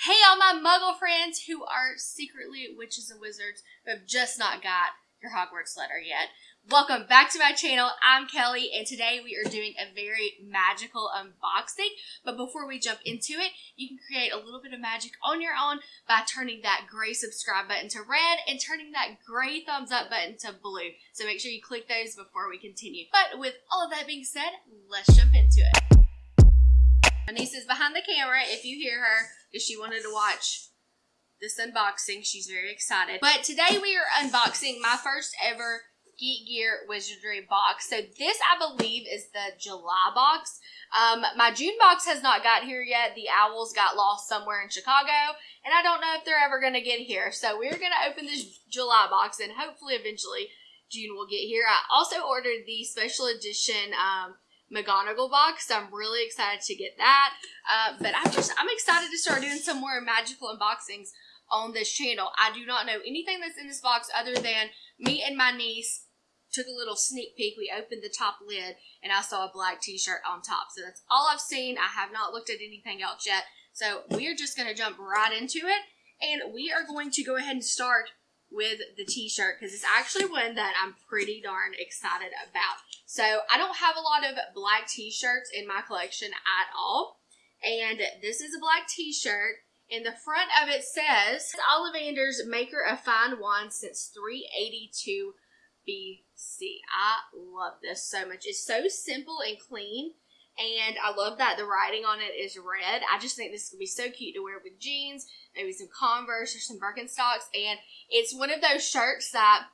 Hey, all my muggle friends who are secretly witches and wizards who have just not got your Hogwarts letter yet. Welcome back to my channel. I'm Kelly, and today we are doing a very magical unboxing. But before we jump into it, you can create a little bit of magic on your own by turning that gray subscribe button to red and turning that gray thumbs up button to blue. So make sure you click those before we continue. But with all of that being said, let's jump into it. My niece is behind the camera if you hear her because she wanted to watch this unboxing. She's very excited. But today we are unboxing my first ever Geek Gear Wizardry box. So this, I believe, is the July box. Um, my June box has not got here yet. The owls got lost somewhere in Chicago, and I don't know if they're ever going to get here. So we're going to open this July box, and hopefully eventually June will get here. I also ordered the special edition um, McGonagall box. So I'm really excited to get that. Uh, but I'm just I'm excited to start doing some more magical unboxings on this channel. I do not know anything that's in this box other than me and my niece took a little sneak peek. We opened the top lid and I saw a black t-shirt on top. So that's all I've seen. I have not looked at anything else yet. So we are just going to jump right into it and we are going to go ahead and start with the t-shirt because it's actually one that I'm pretty darn excited about. So I don't have a lot of black t-shirts in my collection at all. And this is a black t-shirt. In the front of it says, Ollivander's maker of fine wine since 382 BC. I love this so much. It's so simple and clean. And I love that the writing on it is red. I just think this would be so cute to wear with jeans, maybe some Converse or some Birkenstocks. And it's one of those shirts that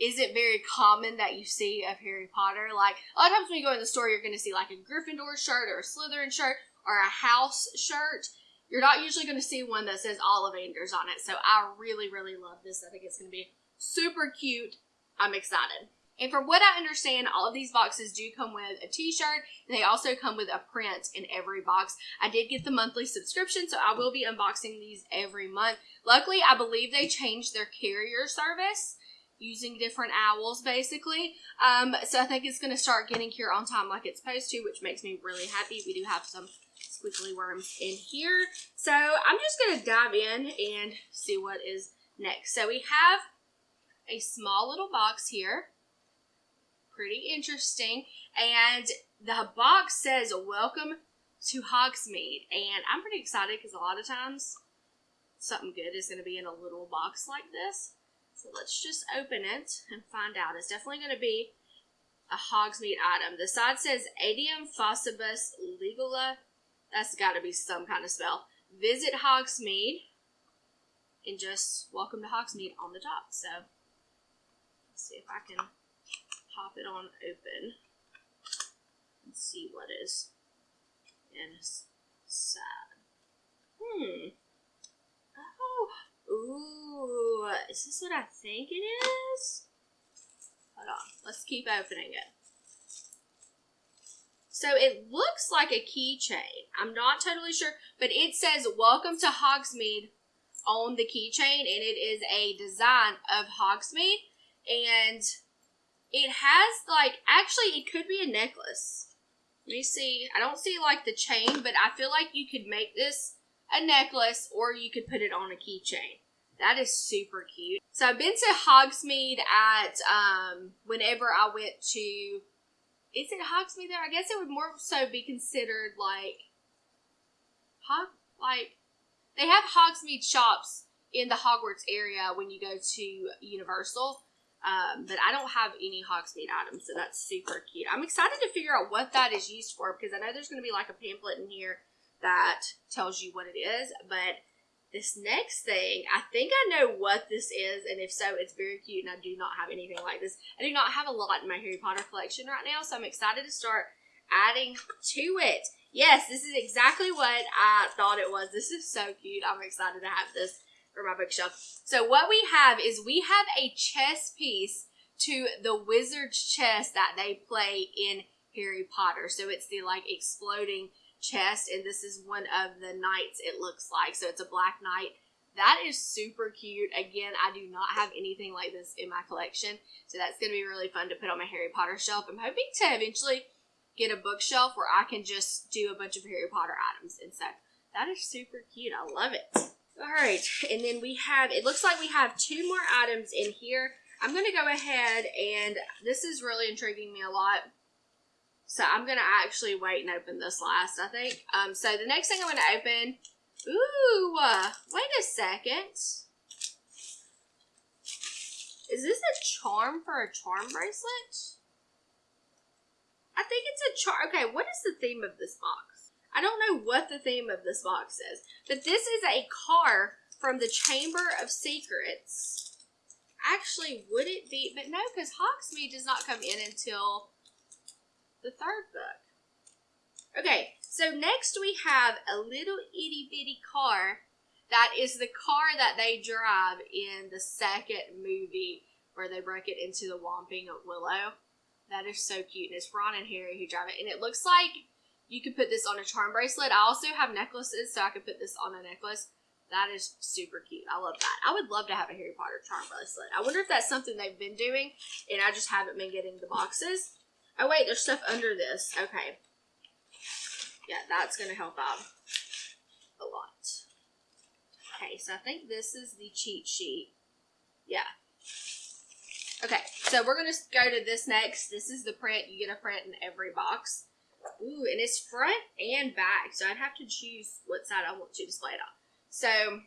isn't very common that you see of Harry Potter. Like a lot of times when you go in the store, you're going to see like a Gryffindor shirt or a Slytherin shirt or a house shirt. You're not usually going to see one that says Ollivanders on it. So I really, really love this. I think it's going to be super cute. I'm excited. And from what I understand, all of these boxes do come with a t-shirt, they also come with a print in every box. I did get the monthly subscription, so I will be unboxing these every month. Luckily, I believe they changed their carrier service using different owls, basically. Um, so I think it's going to start getting here on time like it's supposed to, which makes me really happy. We do have some squiggly worms in here. So I'm just going to dive in and see what is next. So we have a small little box here pretty interesting. And the box says, Welcome to Hogsmeade. And I'm pretty excited because a lot of times something good is going to be in a little box like this. So let's just open it and find out. It's definitely going to be a Hogsmeade item. The side says Adium Faucibus Legula. That's got to be some kind of spell. Visit Hogsmeade and just welcome to Hogsmeade on the top. So let's see if I can pop it on open and see what is inside. Hmm. Oh, ooh, is this what I think it is? Hold on, let's keep opening it. So it looks like a keychain. I'm not totally sure, but it says "Welcome to Hogsmeade" on the keychain, and it is a design of Hogsmeade. And it has like actually it could be a necklace. Let me see. I don't see like the chain, but I feel like you could make this a necklace or you could put it on a keychain. That is super cute. So I've been to Hogsmeade at um whenever I went to is it Hogsmeade there? I guess it would more so be considered like Hog like they have Hogsmeade shops in the Hogwarts area when you go to Universal. Um, but I don't have any Hogsmeade items, so that's super cute. I'm excited to figure out what that is used for because I know there's going to be like a pamphlet in here that tells you what it is. But this next thing, I think I know what this is, and if so, it's very cute, and I do not have anything like this. I do not have a lot in my Harry Potter collection right now, so I'm excited to start adding to it. Yes, this is exactly what I thought it was. This is so cute. I'm excited to have this my bookshelf. So what we have is we have a chess piece to the wizard's chess that they play in Harry Potter. So it's the like exploding chess, and this is one of the knights it looks like. So it's a black knight. That is super cute. Again, I do not have anything like this in my collection. So that's going to be really fun to put on my Harry Potter shelf. I'm hoping to eventually get a bookshelf where I can just do a bunch of Harry Potter items. And so That is super cute. I love it. All right, and then we have, it looks like we have two more items in here. I'm going to go ahead and this is really intriguing me a lot. So I'm going to actually wait and open this last, I think. Um, so the next thing I'm going to open, ooh, uh, wait a second. Is this a charm for a charm bracelet? I think it's a charm. Okay, what is the theme of this box? I don't know what the theme of this box is, but this is a car from the Chamber of Secrets. Actually, would it be? But no, because Hogsmeade does not come in until the third book. Okay, so next we have a little itty bitty car that is the car that they drive in the second movie where they break it into the Whomping Willow. That is so cute. And it's Ron and Harry who drive it. And it looks like you could put this on a charm bracelet. I also have necklaces, so I could put this on a necklace. That is super cute. I love that. I would love to have a Harry Potter charm bracelet. I wonder if that's something they've been doing and I just haven't been getting the boxes. Oh, wait, there's stuff under this. Okay. Yeah, that's going to help out a lot. Okay, so I think this is the cheat sheet. Yeah. Okay, so we're going to go to this next. This is the print. You get a print in every box. Ooh, and it's front and back, so I'd have to choose what side I want to display it on. So,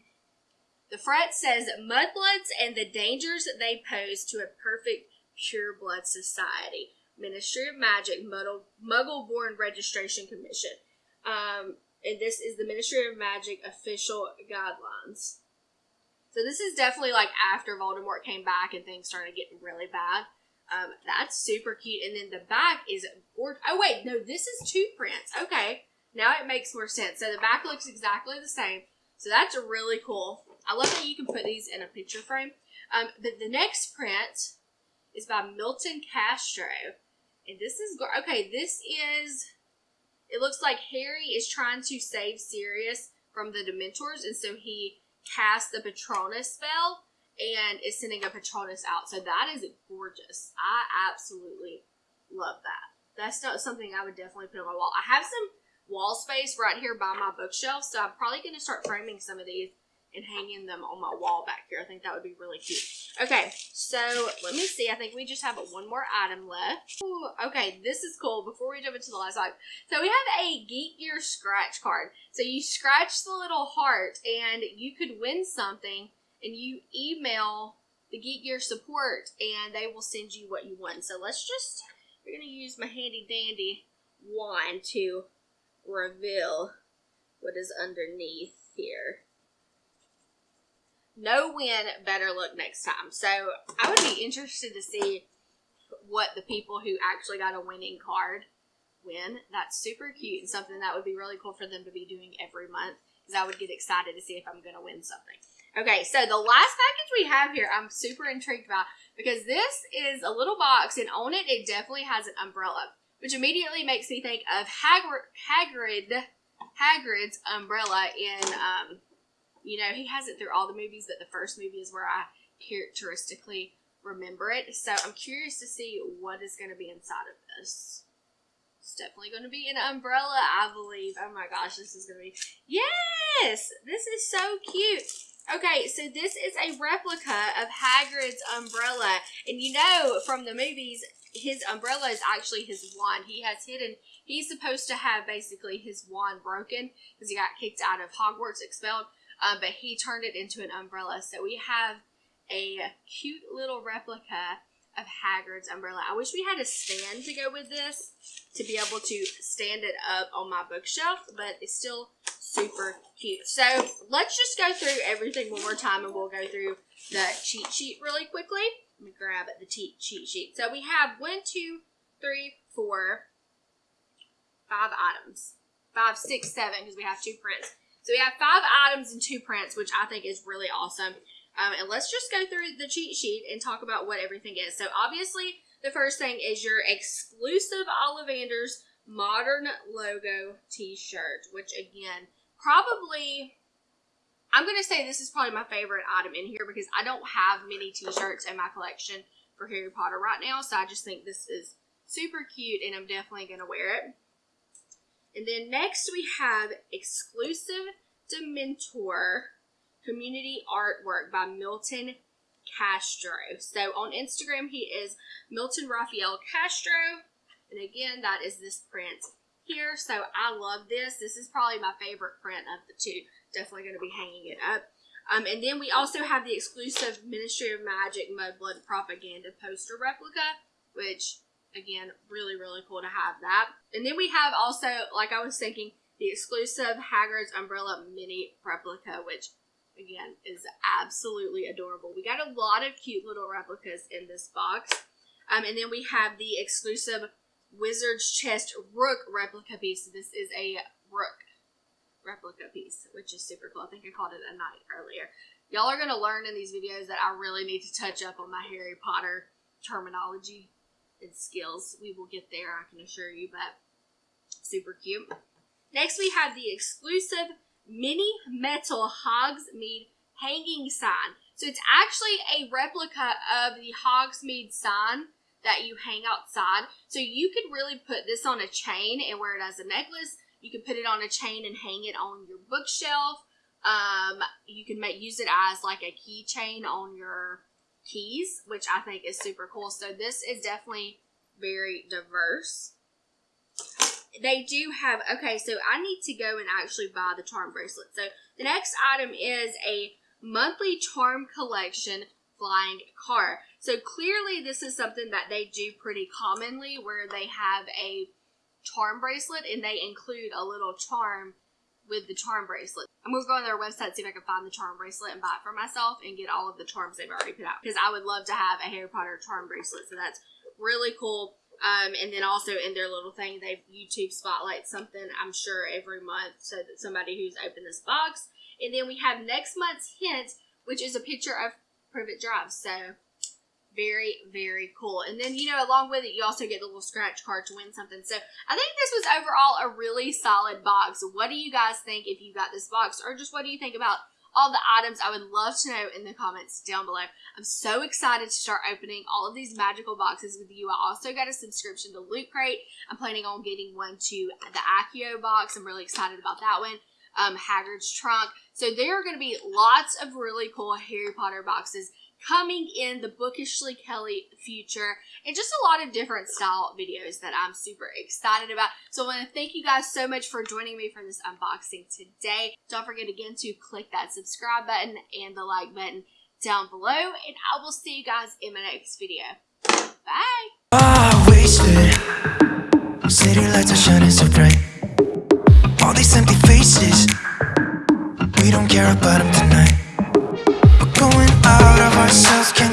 the front says, Mudbloods and the dangers they pose to a perfect pure blood society. Ministry of Magic Muggle Born Registration Commission. Um, and this is the Ministry of Magic official guidelines. So this is definitely like after Voldemort came back and things started getting really bad. Um, that's super cute. And then the back is gorgeous. Oh wait, no, this is two prints. Okay, now it makes more sense. So the back looks exactly the same. So that's really cool. I love that you can put these in a picture frame. Um, but the next print is by Milton Castro. And this is, okay, this is it looks like Harry is trying to save Sirius from the Dementors, and so he casts the Patronus spell and is sending a Patronus out. So that is gorgeous. I absolutely love that. That's not something I would definitely put on my wall. I have some wall space right here by my bookshelf, so I'm probably going to start framing some of these and hanging them on my wall back here. I think that would be really cute. Okay, so let me see. I think we just have one more item left. Ooh, okay, this is cool. Before we jump into the last item. So we have a Geek Gear scratch card. So you scratch the little heart and you could win something and you email the Geek Gear support and they will send you what you want. So let's just, we're going to use my handy dandy wand to reveal what is underneath here no win, better look next time. So I would be interested to see what the people who actually got a winning card win. That's super cute and something that would be really cool for them to be doing every month because I would get excited to see if I'm going to win something. Okay, so the last package we have here, I'm super intrigued about because this is a little box and on it, it definitely has an umbrella, which immediately makes me think of Hagrid, Hagrid Hagrid's umbrella in um, you know, he has it through all the movies, but the first movie is where I characteristically remember it. So I'm curious to see what is going to be inside of this. It's definitely going to be an umbrella, I believe. Oh my gosh, this is going to be. Yes! This is so cute. Okay, so this is a replica of Hagrid's umbrella. And you know from the movies, his umbrella is actually his wand. He has hidden, he's supposed to have basically his wand broken because he got kicked out of Hogwarts, expelled um, but he turned it into an umbrella. So we have a cute little replica of Hagrid's umbrella. I wish we had a stand to go with this to be able to stand it up on my bookshelf, but it's still super cute. So let's just go through everything one more time and we'll go through the cheat sheet really quickly. Let me grab the cheat sheet. So we have one, two, three, four, five items. Five, six, seven, because we have two prints. So we have five items and two prints, which I think is really awesome. Um, and let's just go through the cheat sheet and talk about what everything is. So obviously, the first thing is your exclusive Ollivanders modern logo t-shirt, which again, probably, I'm going to say this is probably my favorite item in here because I don't have many t-shirts in my collection for Harry Potter right now. So I just think this is super cute and I'm definitely going to wear it. And then next we have exclusive Optimentor Community Artwork by Milton Castro. So on Instagram, he is Milton Raphael Castro. And again, that is this print here. So I love this. This is probably my favorite print of the two. Definitely going to be hanging it up. Um, and then we also have the exclusive Ministry of Magic Mudblood Propaganda poster replica, which, again, really, really cool to have that. And then we have also, like I was thinking, the exclusive Hagrid's Umbrella Mini replica, which, again, is absolutely adorable. We got a lot of cute little replicas in this box. Um, and then we have the exclusive Wizard's Chess Rook replica piece. This is a Rook replica piece, which is super cool. I think I called it a knight earlier. Y'all are going to learn in these videos that I really need to touch up on my Harry Potter terminology and skills. We will get there, I can assure you, but super cute. Next, we have the exclusive mini metal Hogsmeade hanging sign. So it's actually a replica of the Hogsmeade sign that you hang outside. So you could really put this on a chain and wear it as a necklace. You can put it on a chain and hang it on your bookshelf. Um, you can make use it as like a keychain on your keys, which I think is super cool. So this is definitely very diverse. They do have, okay, so I need to go and actually buy the charm bracelet. So the next item is a monthly charm collection flying car. So clearly this is something that they do pretty commonly where they have a charm bracelet and they include a little charm with the charm bracelet. I'm to go on their website, see if I can find the charm bracelet and buy it for myself and get all of the charms they've already put out. Because I would love to have a Harry Potter charm bracelet. So that's really cool. Um, and then also in their little thing, they YouTube spotlight something, I'm sure, every month so that somebody who's opened this box. And then we have next month's hint, which is a picture of Privet Drive. So very, very cool. And then, you know, along with it, you also get the little scratch card to win something. So I think this was overall a really solid box. What do you guys think if you got this box? Or just what do you think about all the items? I would love to know in the comments down below. I'm so excited to start opening all of these magical boxes with you. I also got a subscription to Loot Crate. I'm planning on getting one to the Accio box. I'm really excited about that one. Um, Hagrid's Trunk. So there are going to be lots of really cool Harry Potter boxes coming in the Bookishly Kelly future and just a lot of different style videos that I'm super excited about. So I want to thank you guys so much for joining me for this unboxing today. Don't forget again to click that subscribe button and the like button down below and I will see you guys in my next video. Bye! Oh, faces We don't care about them tonight. We're Going out of ourselves, can